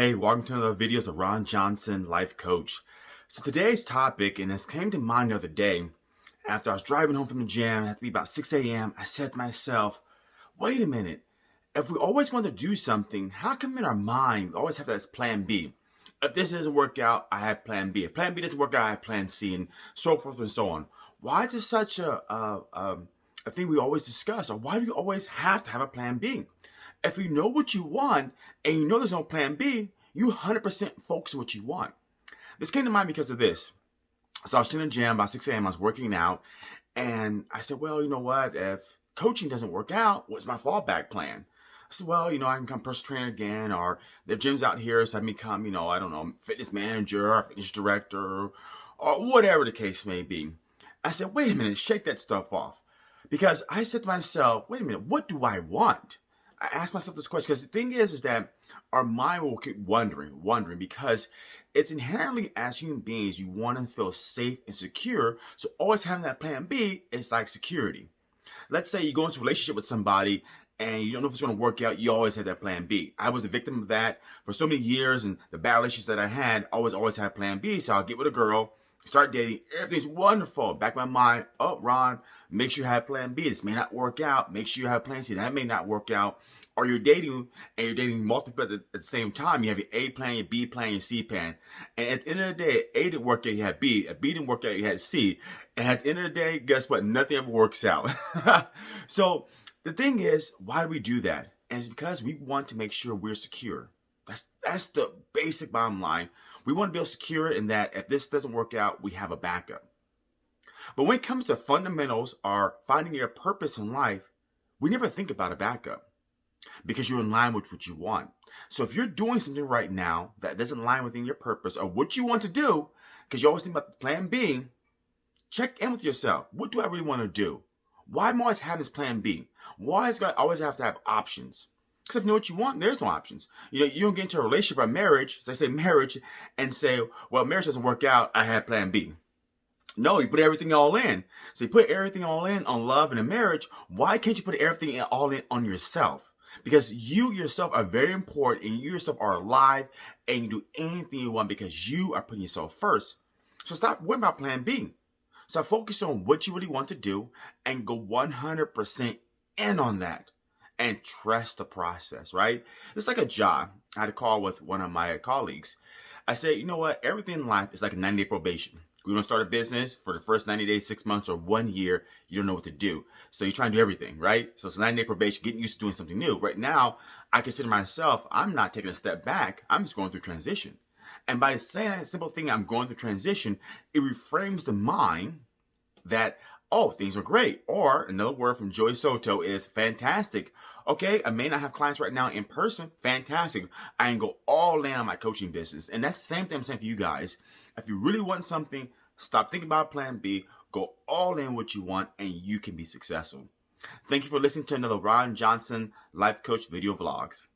Hey, welcome to another videos of Ron Johnson, Life Coach. So today's topic, and this came to mind the other day, after I was driving home from the gym, it had to be about 6 a.m., I said to myself, wait a minute, if we always want to do something, how come in our mind we always have that plan B? If this doesn't work out, I have plan B. If plan B doesn't work out, I have plan C, and so forth and so on. Why is this such a, a, a, a thing we always discuss? Or why do you always have to have a plan B? If you know what you want and you know there's no plan B, you 100% focus what you want. This came to mind because of this. So I was in the gym by 6 a.m. I was working out, and I said, well, you know what? If coaching doesn't work out, what's my fallback plan? I said, well, you know, I can become personal trainer again, or the gym's out here, so I become, you know, I don't know, fitness manager, or fitness director, or whatever the case may be. I said, wait a minute, shake that stuff off. Because I said to myself, wait a minute, what do I want? I ask myself this question because the thing is, is that our mind will keep wondering, wondering, because it's inherently as human beings, you want to feel safe and secure. So always having that plan B is like security. Let's say you go into a relationship with somebody and you don't know if it's going to work out, you always have that plan B. I was a victim of that for so many years, and the bad relationships that I had always, always had plan B. So I'll get with a girl, start dating, everything's wonderful. Back in my mind, oh, Ron, make sure you have plan B. This may not work out. Make sure you have plan C. That may not work out. Or you're dating and you're dating multiple at the, at the same time. You have your A plan, your B plan, your C plan. And at the end of the day, A didn't work out, you had B. If B didn't work out, you had C. And at the end of the day, guess what? Nothing ever works out. so the thing is, why do we do that? And it's because we want to make sure we're secure. That's that's the basic bottom line. We want to be able to secure in that if this doesn't work out, we have a backup. But when it comes to fundamentals or finding your purpose in life, we never think about a backup because you're in line with what you want. So if you're doing something right now that doesn't line within your purpose or what you want to do, because you always think about the plan B, check in with yourself. What do I really want to do? Why am I always having this plan B? Why is God always have to have options? Because if you know what you want, there's no options. You know, you don't get into a relationship or marriage, so I say marriage, and say, well, marriage doesn't work out, I have plan B. No, you put everything all in. So you put everything all in on love and a marriage. Why can't you put everything all in on yourself? Because you yourself are very important and you yourself are alive and you do anything you want because you are putting yourself first. So stop worrying about plan B. Start focusing on what you really want to do and go 100% in on that and trust the process, right? It's like a job. I had a call with one of my colleagues. I said, you know what? Everything in life is like a 90 day probation. Going to start a business for the first 90 days, six months, or one year. You don't know what to do. So you're trying to do everything, right? So it's a 90 day probation, getting used to doing something new. Right now, I consider myself, I'm not taking a step back. I'm just going through transition. And by saying that simple thing, I'm going through transition, it reframes the mind that oh, things are great. Or another word from Joy Soto is fantastic. Okay, I may not have clients right now in person. Fantastic. I can go all in on my coaching business. And that's the same thing I'm saying for you guys. If you really want something, stop thinking about plan B, go all in what you want, and you can be successful. Thank you for listening to another Ron Johnson Life Coach video vlogs.